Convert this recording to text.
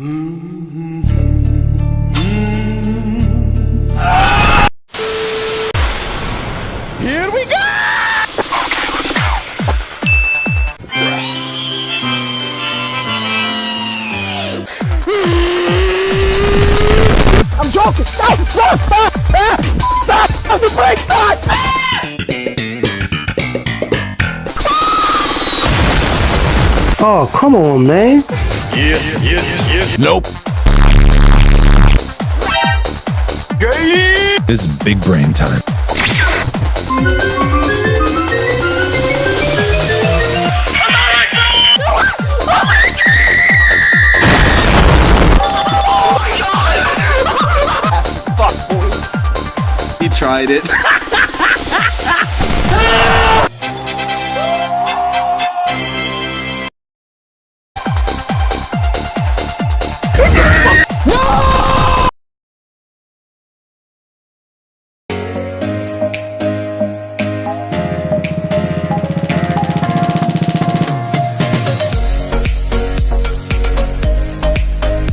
Here we go! I'm joking! Stop! Stop! Stop! Stop! Stop the brake! Stop! Oh, come on, man. Yes, yes, yes. Nope. This is big brain time. He tried it.